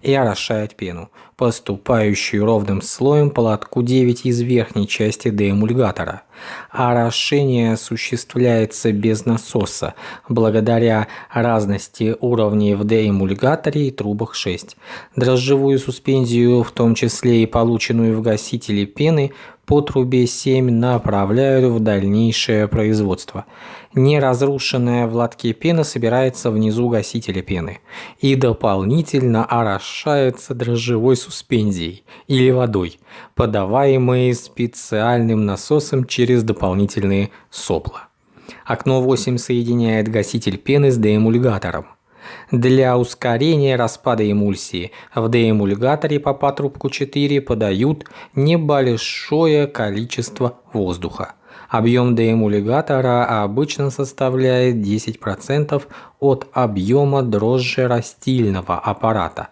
и орошает пену, поступающую ровным слоем по лотку 9 из верхней части деэмульгатора. Орошение осуществляется без насоса, благодаря разности уровней в деэмульгаторе и трубах 6. Дрожжевую суспензию, в том числе и полученную в гасителе пены, по трубе 7 направляют в дальнейшее производство. Неразрушенная в лотке пена собирается внизу гасителя пены и дополнительно орошается дрожжевой суспензией или водой, подаваемой специальным насосом через дополнительные сопла. Окно 8 соединяет гаситель пены с деэмульгатором. Для ускорения распада эмульсии в деэмульгаторе по патрубку 4 подают небольшое количество воздуха. Объем деэмульгатора обычно составляет 10% от объема дрожжи растильного аппарата.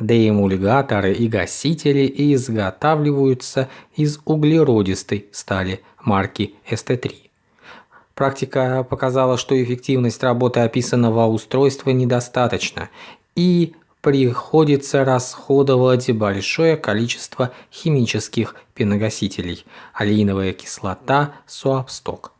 Деэмульгаторы и гасители изготавливаются из углеродистой стали марки ST3. Практика показала, что эффективность работы описанного устройства недостаточна, и приходится расходовать большое количество химических пеногасителей – алииновая кислота, суапсток,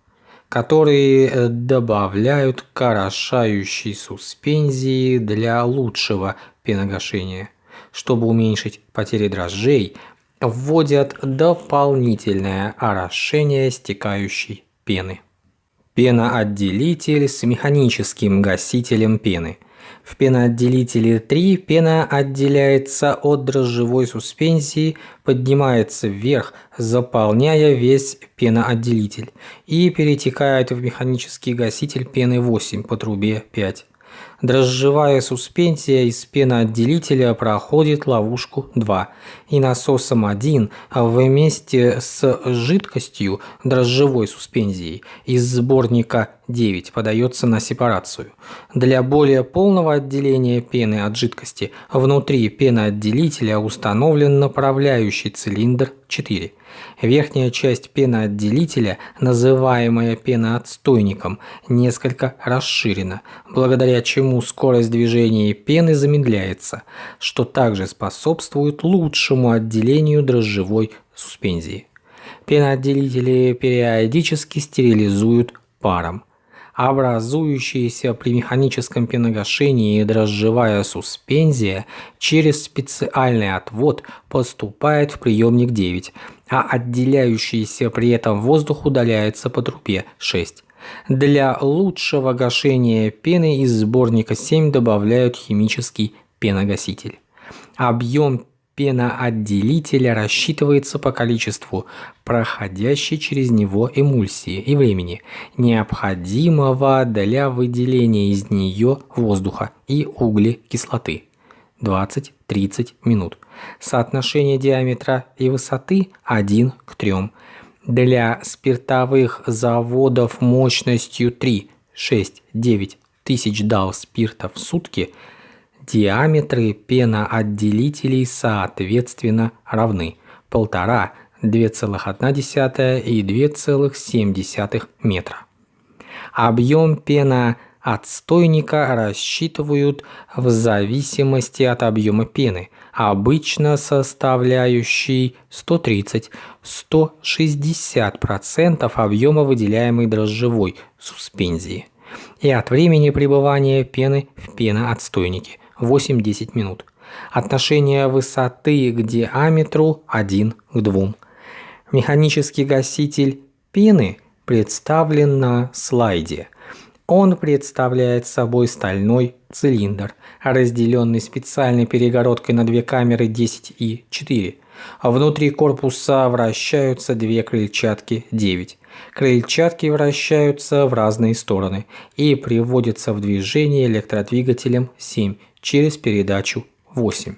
которые э, добавляют к орошающей суспензии для лучшего пеногашения. Чтобы уменьшить потери дрожжей, вводят дополнительное орошение стекающей пены. Пеноотделитель с механическим гасителем пены – в пеноотделителе 3 пена отделяется от дрожжевой суспензии, поднимается вверх, заполняя весь пеноотделитель и перетекает в механический гаситель пены 8 по трубе 5. Дрожжевая суспензия из пеноотделителя проходит ловушку 2 и насосом 1 вместе с жидкостью дрожжевой суспензией из сборника 9 подается на сепарацию. Для более полного отделения пены от жидкости внутри пеноотделителя установлен направляющий цилиндр 4. Верхняя часть пеноотделителя, называемая пеноотстойником, несколько расширена, благодаря чему скорость движения пены замедляется, что также способствует лучшему отделению дрожжевой суспензии. Пеноотделители периодически стерилизуют паром образующаяся при механическом пеногашении дрожжевая суспензия через специальный отвод поступает в приемник 9, а отделяющийся при этом воздух удаляется по трубе 6. Для лучшего гашения пены из сборника 7 добавляют химический пеногаситель. Объем пеноотделителя рассчитывается по количеству проходящей через него эмульсии и времени, необходимого для выделения из нее воздуха и углекислоты 20-30 минут. Соотношение диаметра и высоты 1 к 3. Для спиртовых заводов мощностью 3, 6, 9 тысяч дал спирта в сутки – Диаметры пеноотделителей соответственно равны 1,5, 2,1 и 2,7 метра. Объем пеноотстойника рассчитывают в зависимости от объема пены, обычно составляющий 130-160% объема выделяемой дрожжевой суспензии и от времени пребывания пены в пеноотстойнике 8-10 минут. Отношение высоты к диаметру 1 к 2. Механический гаситель пены представлен на слайде. Он представляет собой стальной цилиндр, разделенный специальной перегородкой на две камеры 10 и 4. Внутри корпуса вращаются две крыльчатки 9. Крыльчатки вращаются в разные стороны и приводятся в движение электродвигателем 7 через передачу 8.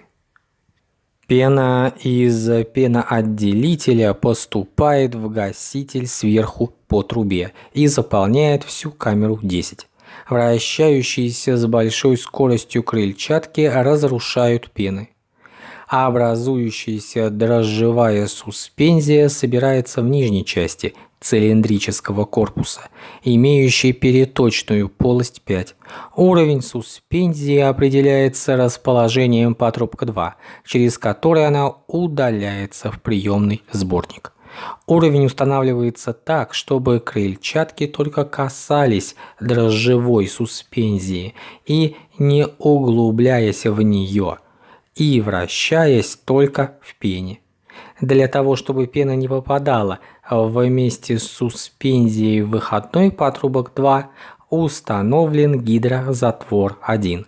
Пена из пеноотделителя поступает в гаситель сверху по трубе и заполняет всю камеру 10. Вращающиеся с большой скоростью крыльчатки разрушают пены а образующаяся дрожжевая суспензия собирается в нижней части цилиндрического корпуса, имеющей переточную полость 5. Уровень суспензии определяется расположением патрубка 2, через который она удаляется в приемный сборник. Уровень устанавливается так, чтобы крыльчатки только касались дрожжевой суспензии и не углубляясь в нее – и вращаясь только в пене. Для того, чтобы пена не попадала вместе с суспензией в выходной патрубок 2, установлен гидрозатвор 1,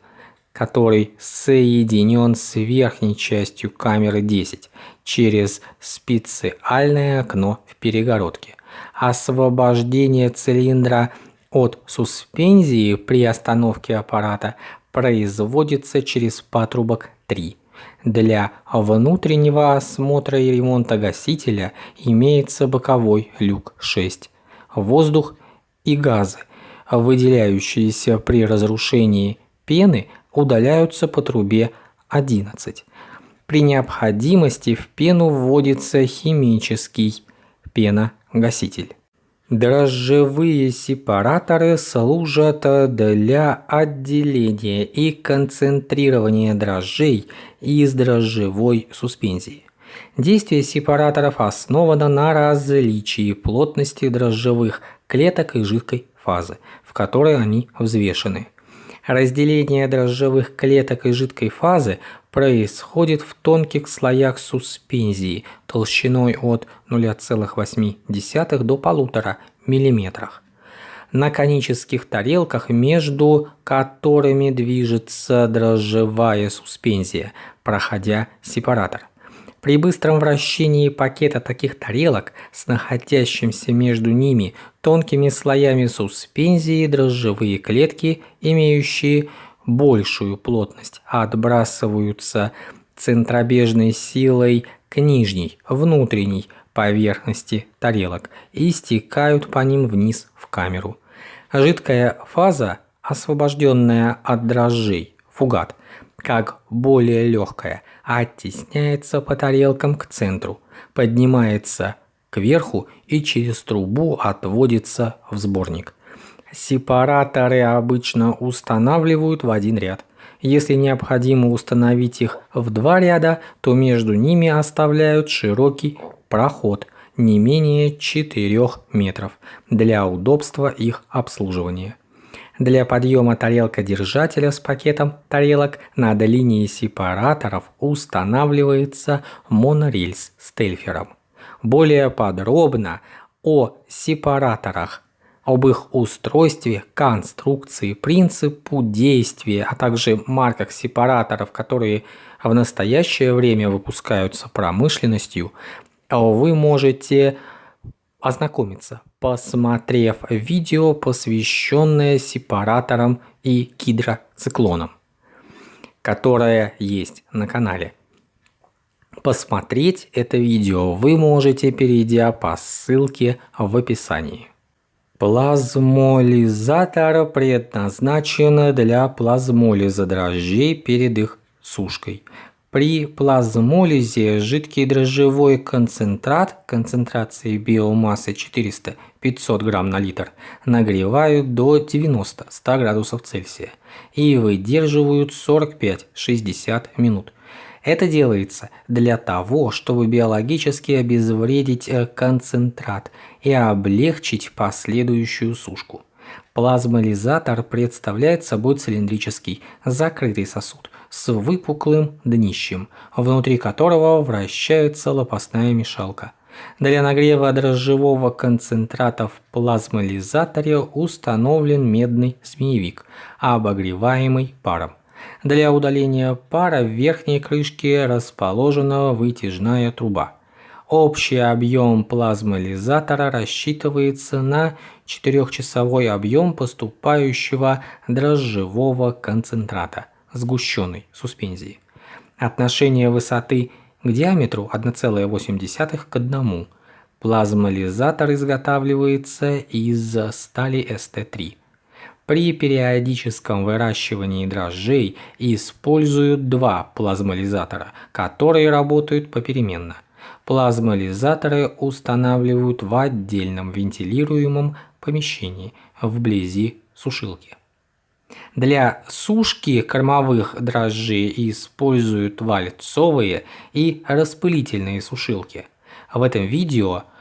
который соединен с верхней частью камеры 10 через специальное окно в перегородке. Освобождение цилиндра от суспензии при остановке аппарата производится через патрубок 3. Для внутреннего осмотра и ремонта гасителя имеется боковой люк 6. Воздух и газы, выделяющиеся при разрушении пены, удаляются по трубе 11. При необходимости в пену вводится химический пеногаситель. Дрожжевые сепараторы служат для отделения и концентрирования дрожжей из дрожжевой суспензии. Действие сепараторов основано на различии плотности дрожжевых клеток и жидкой фазы, в которой они взвешены. Разделение дрожжевых клеток и жидкой фазы происходит в тонких слоях суспензии толщиной от 0,8 до 1,5 мм. На конических тарелках, между которыми движется дрожжевая суспензия, проходя сепаратор. При быстром вращении пакета таких тарелок с находящимся между ними тонкими слоями суспензии дрожжевые клетки, имеющие большую плотность, отбрасываются центробежной силой к нижней, внутренней поверхности тарелок и стекают по ним вниз в камеру. Жидкая фаза, освобожденная от дрожжей, фугат, как более легкая, оттесняется по тарелкам к центру, поднимается кверху и через трубу отводится в сборник. Сепараторы обычно устанавливают в один ряд. Если необходимо установить их в два ряда, то между ними оставляют широкий проход не менее 4 метров для удобства их обслуживания. Для подъема тарелка-держателя с пакетом тарелок над линией сепараторов устанавливается монорельс с тельфером. Более подробно о сепараторах, об их устройстве, конструкции, принципу действия, а также марках сепараторов, которые в настоящее время выпускаются промышленностью, вы можете ознакомиться, посмотрев видео, посвященное сепараторам и гидроциклонам, которое есть на канале. Посмотреть это видео вы можете, перейдя по ссылке в описании. Плазмолизатор предназначен для плазмолиза дрожжей перед их сушкой. При плазмолизе жидкий дрожжевой концентрат концентрацией биомассы 400-500 грамм на литр нагревают до 90-100 градусов Цельсия и выдерживают 45-60 минут. Это делается для того, чтобы биологически обезвредить э, концентрат и облегчить последующую сушку. Плазмолизатор представляет собой цилиндрический закрытый сосуд с выпуклым днищем, внутри которого вращается лопастная мешалка. Для нагрева дрожжевого концентрата в плазмолизаторе установлен медный змеевик, обогреваемый паром. Для удаления пара в верхней крышке расположена вытяжная труба. Общий объем плазмолизатора рассчитывается на 4-часовой объем поступающего дрожжевого концентрата сгущенной суспензии. Отношение высоты к диаметру 1,8 к 1. Плазмолизатор изготавливается из стали ST3. При периодическом выращивании дрожжей используют два плазмолизатора, которые работают попеременно. Плазмолизаторы устанавливают в отдельном вентилируемом помещении вблизи сушилки. Для сушки кормовых дрожжей используют вальцовые и распылительные сушилки. В этом видео –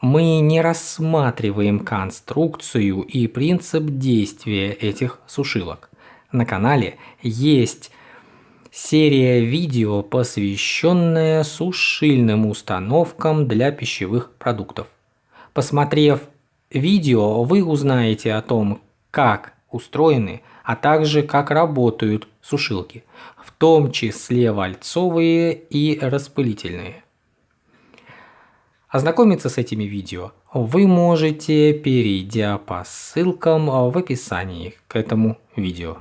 мы не рассматриваем конструкцию и принцип действия этих сушилок. На канале есть серия видео, посвященная сушильным установкам для пищевых продуктов. Посмотрев видео, вы узнаете о том, как устроены, а также как работают сушилки, в том числе вальцовые и распылительные. Ознакомиться с этими видео вы можете, перейдя по ссылкам в описании к этому видео.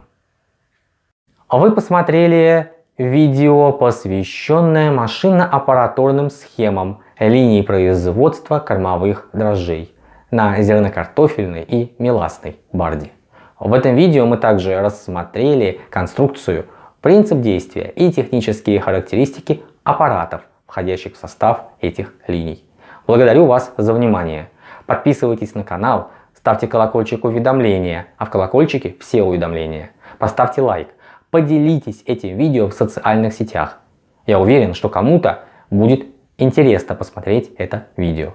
Вы посмотрели видео, посвященное машинно-аппаратурным схемам линии производства кормовых дрожжей на зернокартофельной и меласной барде. В этом видео мы также рассмотрели конструкцию, принцип действия и технические характеристики аппаратов, входящих в состав этих линий. Благодарю вас за внимание. Подписывайтесь на канал, ставьте колокольчик уведомления, а в колокольчике все уведомления. Поставьте лайк, поделитесь этим видео в социальных сетях. Я уверен, что кому-то будет интересно посмотреть это видео.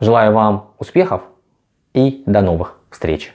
Желаю вам успехов и до новых встреч!